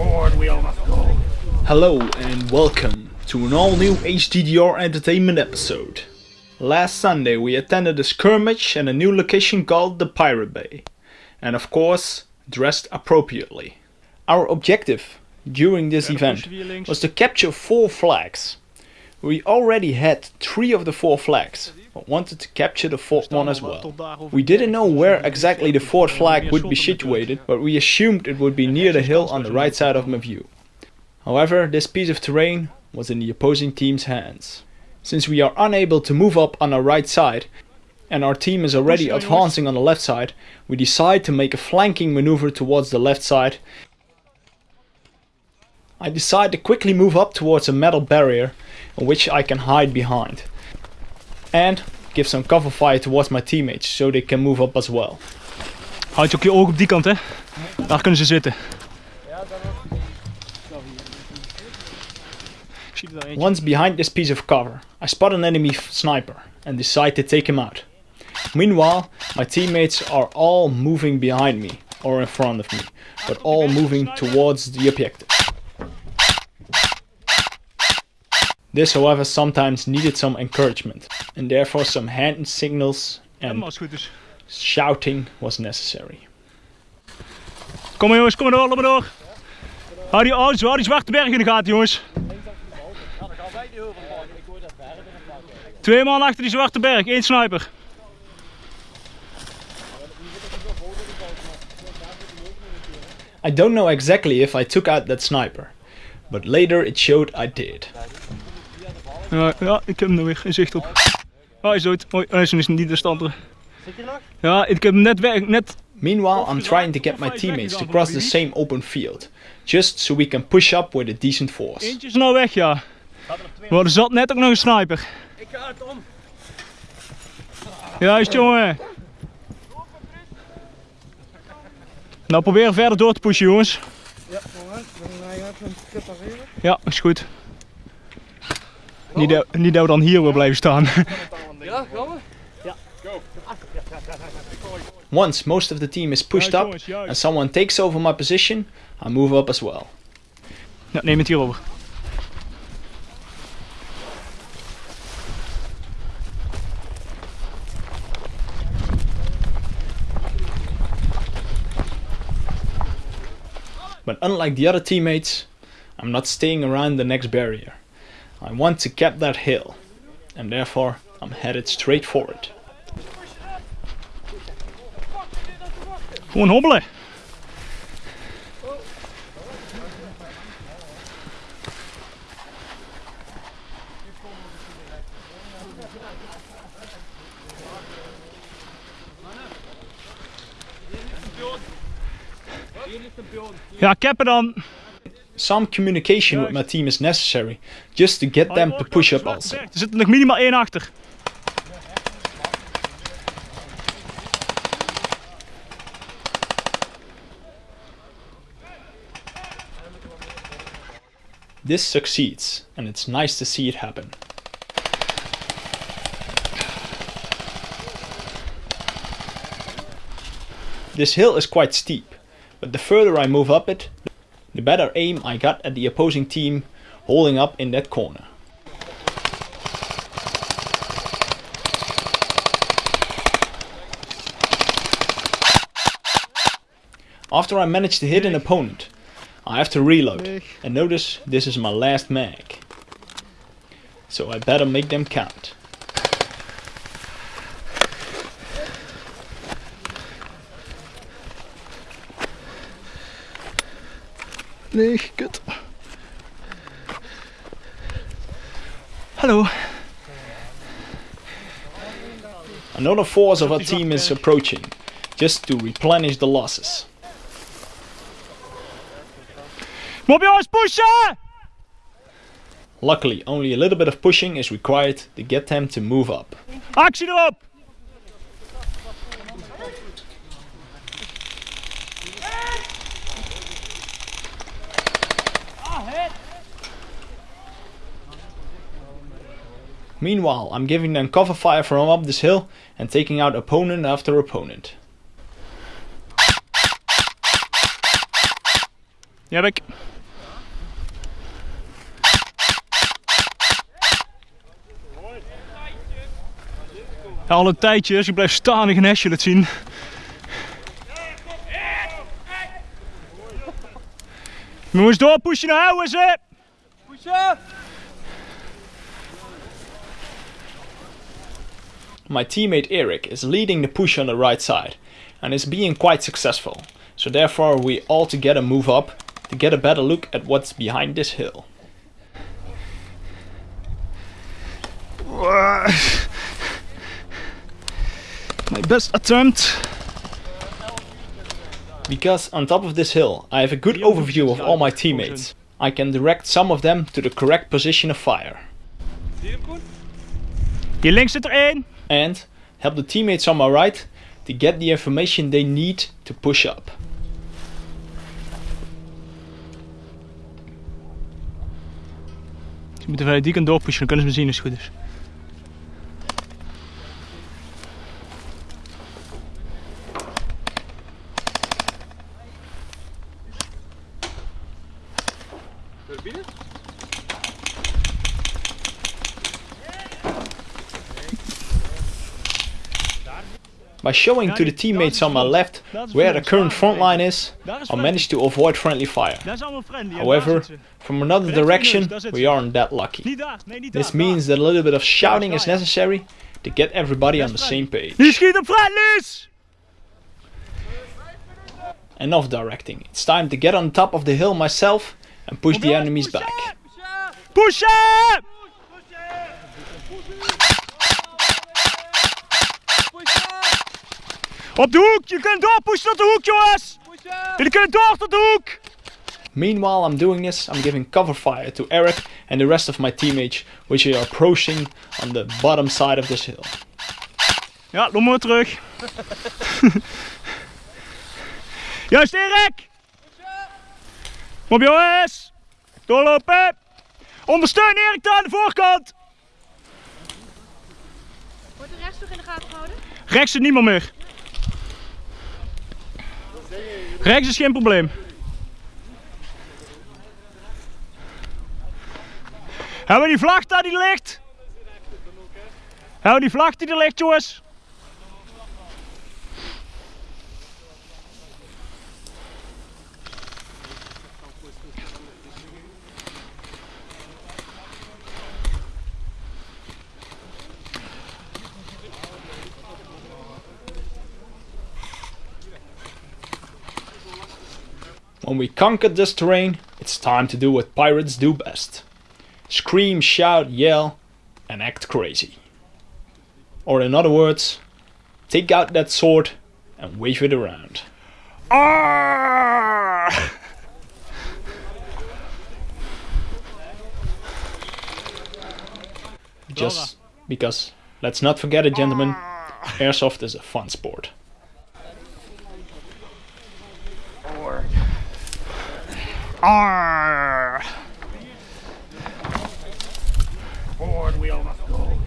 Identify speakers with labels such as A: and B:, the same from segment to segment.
A: Forward we all must go.
B: Hello and welcome to an all new HDDR Entertainment episode. Last Sunday we attended a skirmish in a new location called the Pirate Bay. And of course, dressed appropriately. Our objective during this event was to capture four flags. We already had three of the four flags, but wanted to capture the fourth one as well. We didn't know where exactly the fourth flag would be situated, but we assumed it would be near the hill on the right side of my view. However, this piece of terrain was in the opposing team's hands. Since we are unable to move up on our right side, and our team is already advancing on the left side, we decide to make a flanking maneuver towards the left side. I decide to quickly move up towards a metal barrier which I can hide behind. And give some cover fire towards my teammates so they can move up as well.
A: Houd je ook je ogen op die kant hè. Daar kunnen ze zitten.
B: Once behind this piece of cover, I spot an enemy sniper and decide to take him out. Meanwhile, my teammates are all moving behind me or in front of me, but all moving towards the objective. This however sometimes needed some encouragement and therefore some hand signals and shouting was necessary.
A: Kom jongens, kom maar door, loop maar door. Hou die, oh, hou die zwarte berg in de gaten jongens. Twee man achter die zwarte berg, één sniper.
B: I don't know exactly if I took out that sniper, but later it showed I did.
A: Ja, ja ik heb hem er weer in zicht op. Oh, hij is dood. Oh, hij is niet de stand. Zit je nog? Ja, ik heb hem net weg, net...
B: Meanwhile, I'm trying to get my teammates to cross the same open field, just so we can push up with a decent force.
A: Eentje is nou weg, ja. Maar er zat net ook nog een sniper.
C: Ik ga het om.
A: Juist, jongen. Nou, proberen verder door te pushen, jongens.
C: Ja, moment. Dan ga je even prepareren.
A: Ja, is goed. Niet, dat, niet dat we dan hier weer blijven staan.
C: Ja, gaan we?
B: Once most of the team is pushed up and someone takes over my position, I move up as well.
A: Ja, neem het hier over.
B: But unlike the other teammates, I'm not staying around the next barrier. I want to get that hill, and therefore I'm headed straight for it.
A: Gewoon hobbelen. Ja, cappen dan.
B: Some communication with my team is necessary, just to get them to push up also.
A: Er zit nog minimaal één achter.
B: This succeeds, and it's nice to see it happen. This hill is quite steep, but the further I move up it, the better aim I got at the opposing team holding up in that corner. After I manage to hit an opponent, I have to reload, and notice this is my last mag. So I better make them count.
A: Nee, kut. Hallo.
B: Another force of our team is approaching, just to replenish the losses.
A: Jongens, pushen!
B: Luckily, only a little bit of pushing is required to get them to move up.
A: Actie erop!
B: Meanwhile, I'm giving them cover fire from up this hill and taking out opponent after opponent.
A: Die heb ik. Ja, al een tijdje, dus ik blijf staan en geen hesje laat zien. Jongens, doorpushen naar houden ze!
C: Pushen!
B: My teammate Eric is leading the push on the right side and is being quite successful, so therefore we all together move up to get a better look at what's behind this hill.
A: My best attempt.
B: Because on top of this hill I have a good overview of all my teammates. I can direct some of them to the correct position of fire
C: Zie je hem goed?
A: Hier links zit er één.
B: And help the teammates on my right to get the information they need to push up.
A: Ze moeten vanuit die kant doorpushen, dan kunnen ze me zien als het goed is.
C: Naar
B: By showing to the teammates on my left where the current front line is, I managed to avoid friendly fire.
A: Daar is allemaal friendly. en daar
B: However, from another direction,
A: ons, daar zitten
B: we aren't that lucky.
A: Niet daar, nee niet daar.
B: This means that a little bit of shouting is necessary to get everybody on the same page.
A: Die schiet op friendlies!
B: Enough directing. It's time to get on top of the hill myself and push the enemies back.
A: Pushen! Op de hoek, je kunt doorpushen tot de hoek jongens! Jullie kunnen door tot de hoek!
B: Meanwhile, I'm doing this, I'm giving cover fire to Eric and the rest of my teammates, which are approaching on the bottom side of this hill.
A: Ja, loop maar terug. Juist Erik! Kom op jongens! Doorlopen! Ondersteun Erik daar aan de voorkant!
D: Wordt de rest nog in de gaten gehouden?
A: Rechts zit niemand meer. Rechts is geen probleem. Hebben we die vlag daar die ligt? Hebben die vlag die er ligt jongens?
B: When we conquered this terrain, it's time to do what pirates do best. Scream, shout, yell, and act crazy. Or in other words, take out that sword and wave it around.
A: Arrgh!
B: Just because, let's not forget it, gentlemen, ah. airsoft is a fun sport.
A: Arrgh! Forward wheel must go.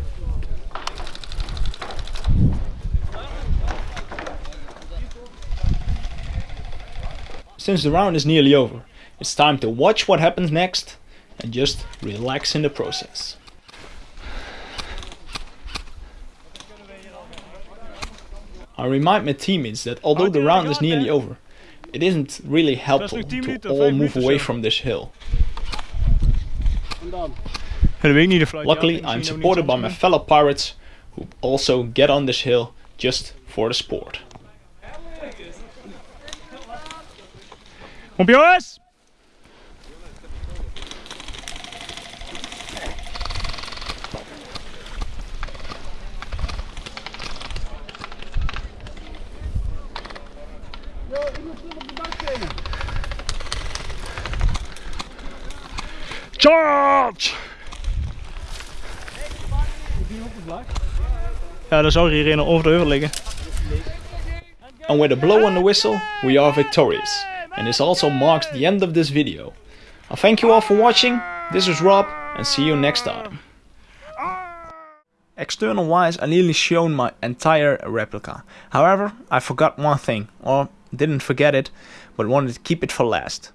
B: Since the round is nearly over, it's time to watch what happens next and just relax in the process. I remind my teammates that although the round is nearly over, it isn't really helpful to all move away from this hill.
A: Ja, dat weet ik niet de fluit.
B: Luckily, I'm supported by my fellow pirates who also get on this hill just for the sport.
A: Kom op jongens! Charge! Ja, dan zou er hier een over de heuvel liggen.
B: And with a blow on the whistle, we are victorious. And this also marks the end of this video. I thank you all for watching. This is Rob, and see you next time. External wise, I nearly shown my entire replica. However, I forgot one thing, or didn't forget it, but wanted to keep it for last.